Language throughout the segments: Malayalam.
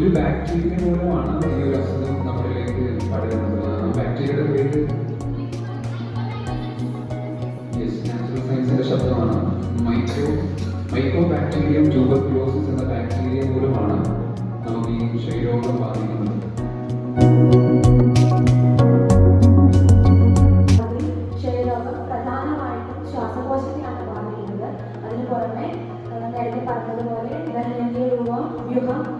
ഒരു ബാക്ടീരിയ മൂലമാണ് ഈ ഒരു അസുഖം നമ്മളിലേക്ക് പടരുന്നത്. ആ ബാക്ടീരിയയുടെ പേര്? നാച്ചുറൽ സയൻസിന്റെ ശബ്ദമാണ്. മൈക്രോ മൈക്രോ ബാക്ടീരിയം ട്യൂബർക്ലോസിസ് എന്ന ബാക്ടീരിയ മൂലമാണ് നമുക്ക് ഈ ക്ഷയരോഗം ബാധിക്കുന്നത്. അതിന് പുറമെ നേരത്തെ പറഞ്ഞതുപോലെ ദഹനേന്ദ്രിയ രൂപം വ്യൂഹം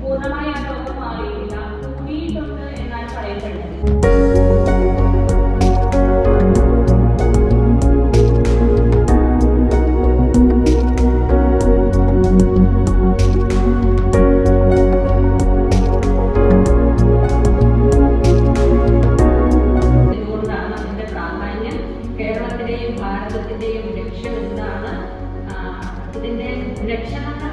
പൂർണമായി ആ രോഗം മാറിയിട്ടില്ല. കൂടിയിട്ടുണ്ട് എന്നാണ് കേരളത്തിന്റെയും ഭാരതത്തിന്റെയും ലക്ഷ്യം എന്താണ്? ആ, ഇതിന്റെ ലക്ഷണങ്ങളാണ്